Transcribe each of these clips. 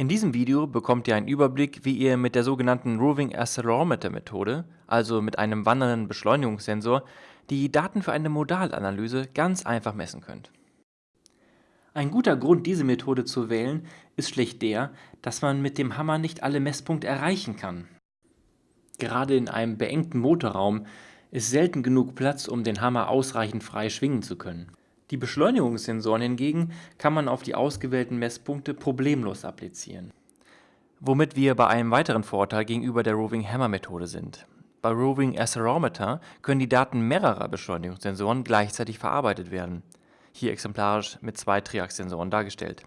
In diesem Video bekommt ihr einen Überblick, wie ihr mit der sogenannten Roving Accelerometer Methode, also mit einem wandernden Beschleunigungssensor, die Daten für eine Modalanalyse ganz einfach messen könnt. Ein guter Grund, diese Methode zu wählen, ist schlicht der, dass man mit dem Hammer nicht alle Messpunkte erreichen kann. Gerade in einem beengten Motorraum ist selten genug Platz, um den Hammer ausreichend frei schwingen zu können. Die Beschleunigungssensoren hingegen kann man auf die ausgewählten Messpunkte problemlos applizieren. Womit wir bei einem weiteren Vorteil gegenüber der Roving Hammer Methode sind. Bei Roving Accelerometer können die Daten mehrerer Beschleunigungssensoren gleichzeitig verarbeitet werden. Hier exemplarisch mit zwei Triax-Sensoren dargestellt.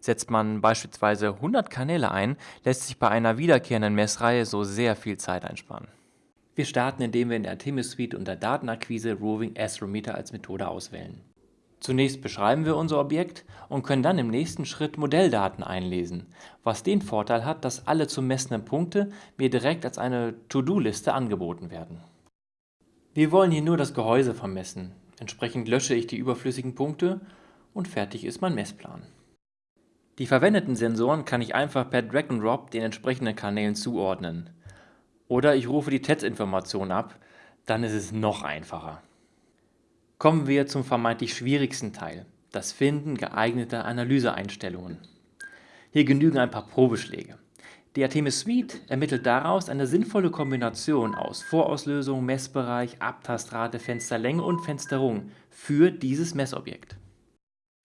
Setzt man beispielsweise 100 Kanäle ein, lässt sich bei einer wiederkehrenden Messreihe so sehr viel Zeit einsparen. Wir starten, indem wir in der Artemis Suite unter Datenakquise Roving Accelerometer als Methode auswählen. Zunächst beschreiben wir unser Objekt und können dann im nächsten Schritt Modelldaten einlesen, was den Vorteil hat, dass alle zu messenden Punkte mir direkt als eine To-Do-Liste angeboten werden. Wir wollen hier nur das Gehäuse vermessen, entsprechend lösche ich die überflüssigen Punkte und fertig ist mein Messplan. Die verwendeten Sensoren kann ich einfach per Drag and Drop den entsprechenden Kanälen zuordnen. Oder ich rufe die TETS-Information ab, dann ist es noch einfacher. Kommen wir zum vermeintlich schwierigsten Teil, das Finden geeigneter Analyseeinstellungen. Hier genügen ein paar Probeschläge. Die Artemis Suite ermittelt daraus eine sinnvolle Kombination aus Vorauslösung, Messbereich, Abtastrate, Fensterlänge und Fensterung für dieses Messobjekt.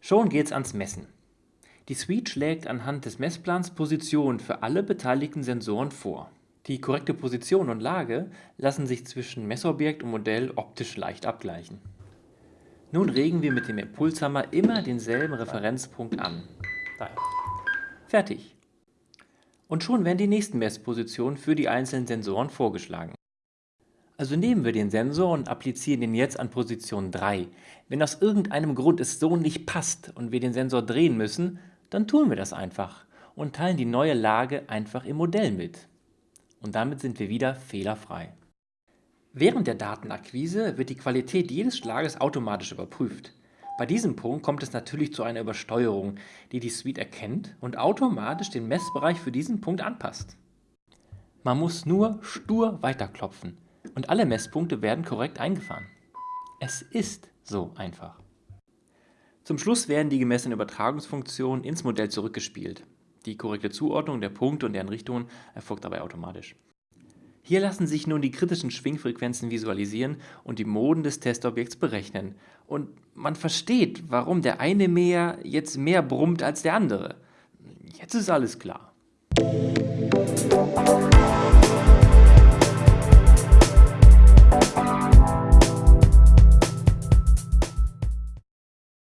Schon geht's ans Messen. Die Suite schlägt anhand des Messplans Positionen für alle beteiligten Sensoren vor. Die korrekte Position und Lage lassen sich zwischen Messobjekt und Modell optisch leicht abgleichen. Nun regen wir mit dem Impulshammer immer denselben Referenzpunkt an. Fertig. Und schon werden die nächsten Messpositionen für die einzelnen Sensoren vorgeschlagen. Also nehmen wir den Sensor und applizieren ihn jetzt an Position 3. Wenn aus irgendeinem Grund es so nicht passt und wir den Sensor drehen müssen, dann tun wir das einfach und teilen die neue Lage einfach im Modell mit. Und damit sind wir wieder fehlerfrei. Während der Datenakquise wird die Qualität jedes Schlages automatisch überprüft. Bei diesem Punkt kommt es natürlich zu einer Übersteuerung, die die Suite erkennt und automatisch den Messbereich für diesen Punkt anpasst. Man muss nur stur weiterklopfen und alle Messpunkte werden korrekt eingefahren. Es ist so einfach. Zum Schluss werden die gemessenen Übertragungsfunktionen ins Modell zurückgespielt. Die korrekte Zuordnung der Punkte und deren Richtungen erfolgt dabei automatisch. Hier lassen sich nun die kritischen Schwingfrequenzen visualisieren und die Moden des Testobjekts berechnen. Und man versteht, warum der eine Meer jetzt mehr brummt als der andere. Jetzt ist alles klar.